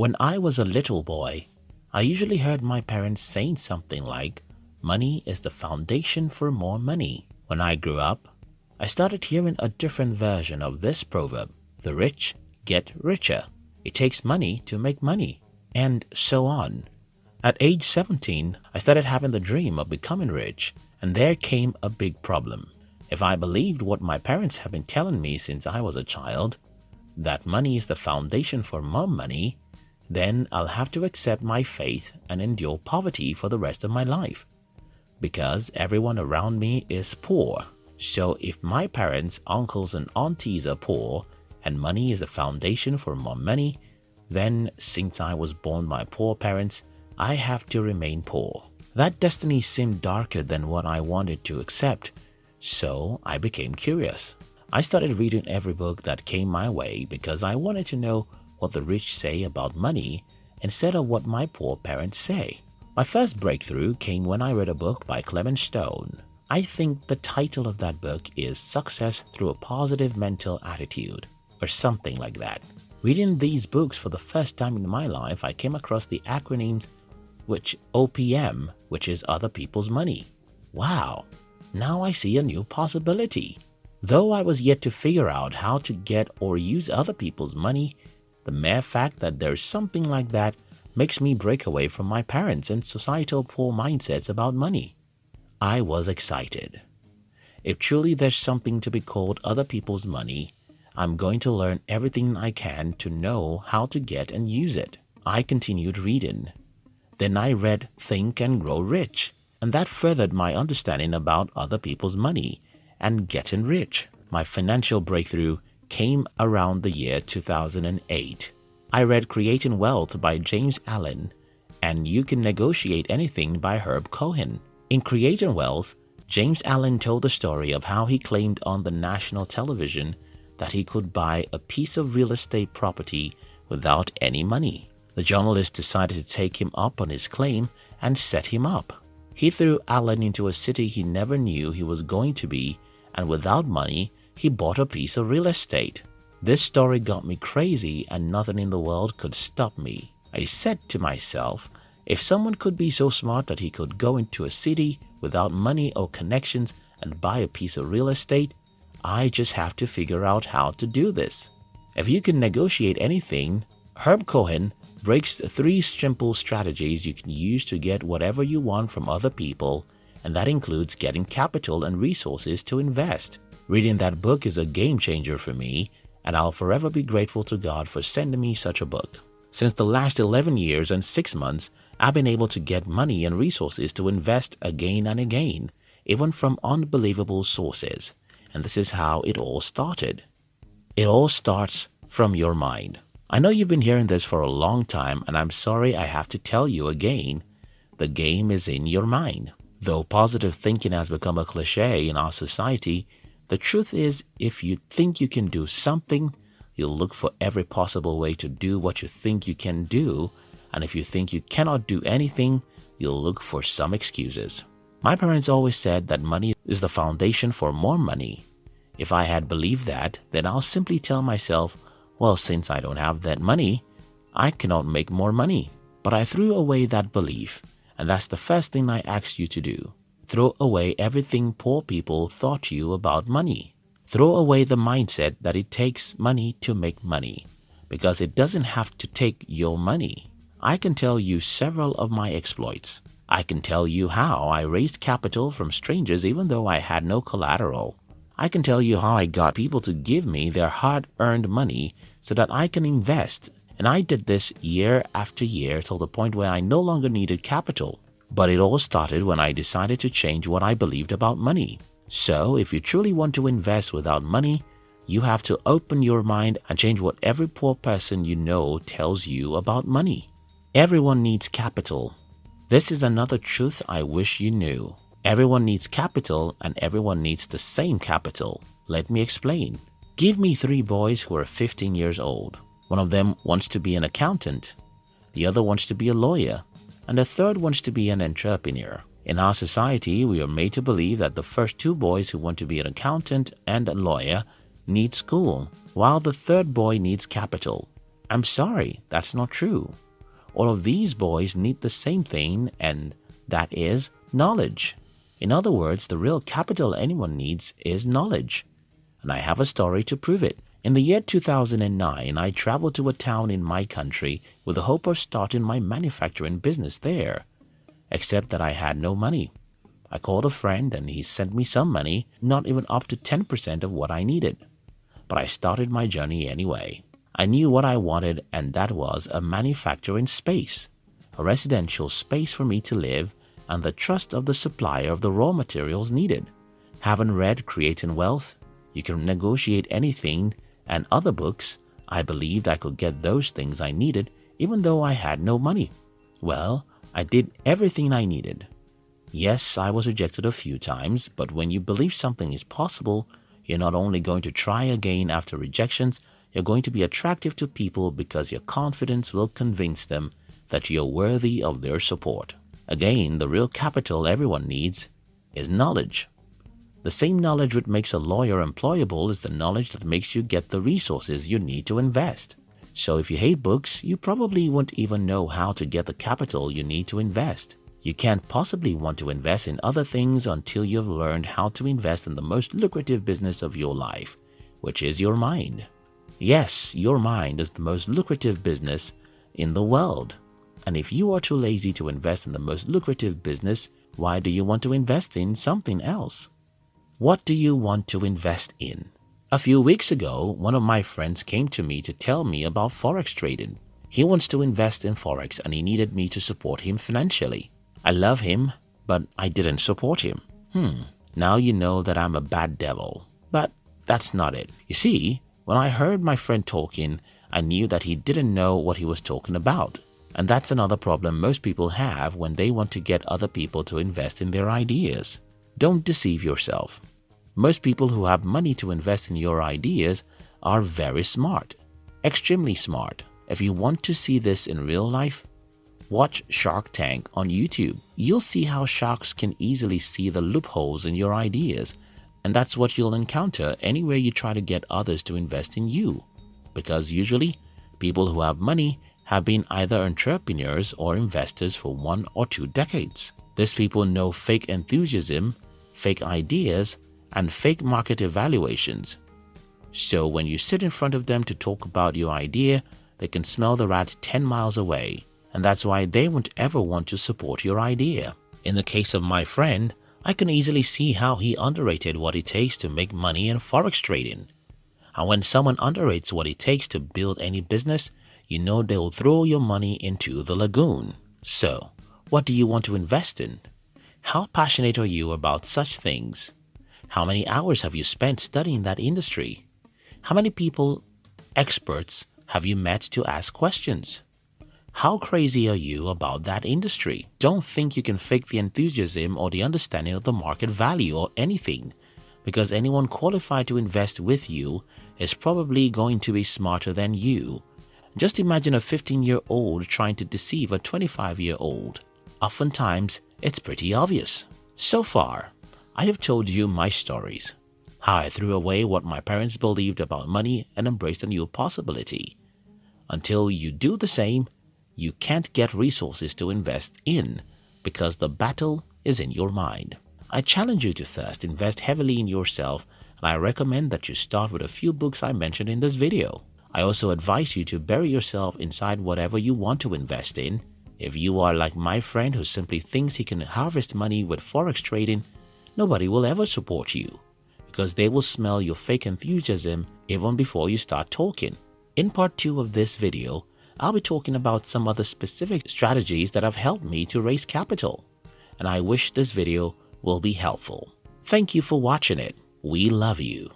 When I was a little boy, I usually heard my parents saying something like, money is the foundation for more money. When I grew up, I started hearing a different version of this proverb. The rich get richer. It takes money to make money. And so on. At age 17, I started having the dream of becoming rich, and there came a big problem. If I believed what my parents have been telling me since I was a child, that money is the foundation for more money, then I'll have to accept my fate and endure poverty for the rest of my life. Because everyone around me is poor. So if my parents, uncles and aunties are poor and money is the foundation for more money, then since I was born by poor parents, I have to remain poor. That destiny seemed darker than what I wanted to accept, so I became curious. I started reading every book that came my way because I wanted to know what the rich say about money instead of what my poor parents say. My first breakthrough came when I read a book by Clement Stone. I think the title of that book is Success Through a Positive Mental Attitude or something like that. Reading these books for the first time in my life, I came across the acronyms which OPM, which is other people's money. Wow, now I see a new possibility. Though I was yet to figure out how to get or use other people's money, the mere fact that there's something like that makes me break away from my parents and societal poor mindsets about money. I was excited. If truly there's something to be called other people's money, I'm going to learn everything I can to know how to get and use it. I continued reading. Then I read Think and Grow Rich, and that furthered my understanding about other people's money and getting rich. My financial breakthrough came around the year 2008. I read Creating Wealth by James Allen and You Can Negotiate Anything by Herb Cohen. In Creating Wealth, James Allen told the story of how he claimed on the national television that he could buy a piece of real estate property without any money. The journalist decided to take him up on his claim and set him up. He threw Allen into a city he never knew he was going to be and without money, he bought a piece of real estate. This story got me crazy and nothing in the world could stop me. I said to myself, if someone could be so smart that he could go into a city without money or connections and buy a piece of real estate, I just have to figure out how to do this. If you can negotiate anything, Herb Cohen breaks three simple strategies you can use to get whatever you want from other people and that includes getting capital and resources to invest. Reading that book is a game changer for me and I'll forever be grateful to God for sending me such a book. Since the last 11 years and 6 months, I've been able to get money and resources to invest again and again, even from unbelievable sources. And this is how it all started. It all starts from your mind. I know you've been hearing this for a long time and I'm sorry I have to tell you again, the game is in your mind. Though positive thinking has become a cliche in our society, the truth is if you think you can do something, you'll look for every possible way to do what you think you can do, and if you think you cannot do anything, you'll look for some excuses. My parents always said that money is the foundation for more money. If I had believed that, then I'll simply tell myself well, since I don't have that money, I cannot make more money. But I threw away that belief, and that's the first thing I ask you to do. Throw away everything poor people taught you about money. Throw away the mindset that it takes money to make money, because it doesn't have to take your money. I can tell you several of my exploits. I can tell you how I raised capital from strangers even though I had no collateral. I can tell you how I got people to give me their hard-earned money so that I can invest. And I did this year after year till the point where I no longer needed capital. But it all started when I decided to change what I believed about money. So, if you truly want to invest without money, you have to open your mind and change what every poor person you know tells you about money. Everyone needs capital. This is another truth I wish you knew. Everyone needs capital and everyone needs the same capital. Let me explain. Give me three boys who are 15 years old. One of them wants to be an accountant, the other wants to be a lawyer, and the third wants to be an entrepreneur. In our society, we are made to believe that the first two boys who want to be an accountant and a lawyer need school, while the third boy needs capital. I'm sorry, that's not true. All of these boys need the same thing and that is knowledge. In other words, the real capital anyone needs is knowledge. And I have a story to prove it. In the year 2009, I traveled to a town in my country with the hope of starting my manufacturing business there. Except that I had no money. I called a friend and he sent me some money, not even up to 10% of what I needed. But I started my journey anyway. I knew what I wanted and that was a manufacturing space, a residential space for me to live and the trust of the supplier of the raw materials needed. Having read Creating Wealth, You Can Negotiate Anything and other books, I believed I could get those things I needed even though I had no money. Well, I did everything I needed. Yes, I was rejected a few times, but when you believe something is possible, you're not only going to try again after rejections, you're going to be attractive to people because your confidence will convince them that you're worthy of their support. Again, the real capital everyone needs is knowledge. The same knowledge which makes a lawyer employable is the knowledge that makes you get the resources you need to invest. So if you hate books, you probably won't even know how to get the capital you need to invest. You can't possibly want to invest in other things until you've learned how to invest in the most lucrative business of your life, which is your mind. Yes, your mind is the most lucrative business in the world. And if you are too lazy to invest in the most lucrative business, why do you want to invest in something else? What do you want to invest in? A few weeks ago, one of my friends came to me to tell me about Forex trading. He wants to invest in Forex and he needed me to support him financially. I love him, but I didn't support him. Hmm, now you know that I'm a bad devil. But that's not it. You see, when I heard my friend talking, I knew that he didn't know what he was talking about. And that's another problem most people have when they want to get other people to invest in their ideas. Don't deceive yourself. Most people who have money to invest in your ideas are very smart, extremely smart. If you want to see this in real life, watch Shark Tank on YouTube. You'll see how sharks can easily see the loopholes in your ideas and that's what you'll encounter anywhere you try to get others to invest in you. Because usually, people who have money have been either entrepreneurs or investors for one or two decades. These people know fake enthusiasm, fake ideas, and fake market evaluations. So when you sit in front of them to talk about your idea, they can smell the rat 10 miles away, and that's why they won't ever want to support your idea. In the case of my friend, I can easily see how he underrated what it takes to make money in forex trading. And when someone underrates what it takes to build any business, you know they'll throw your money into the lagoon. So, what do you want to invest in? How passionate are you about such things? How many hours have you spent studying that industry? How many people, experts, have you met to ask questions? How crazy are you about that industry? Don't think you can fake the enthusiasm or the understanding of the market value or anything because anyone qualified to invest with you is probably going to be smarter than you. Just imagine a 15-year-old trying to deceive a 25-year-old. Oftentimes, it's pretty obvious. So far, I have told you my stories. How I threw away what my parents believed about money and embraced a new possibility. Until you do the same, you can't get resources to invest in because the battle is in your mind. I challenge you to first invest heavily in yourself and I recommend that you start with a few books I mentioned in this video. I also advise you to bury yourself inside whatever you want to invest in. If you are like my friend who simply thinks he can harvest money with forex trading, nobody will ever support you because they will smell your fake enthusiasm even before you start talking. In part 2 of this video, I'll be talking about some other specific strategies that have helped me to raise capital. And I wish this video will be helpful. Thank you for watching it. We love you.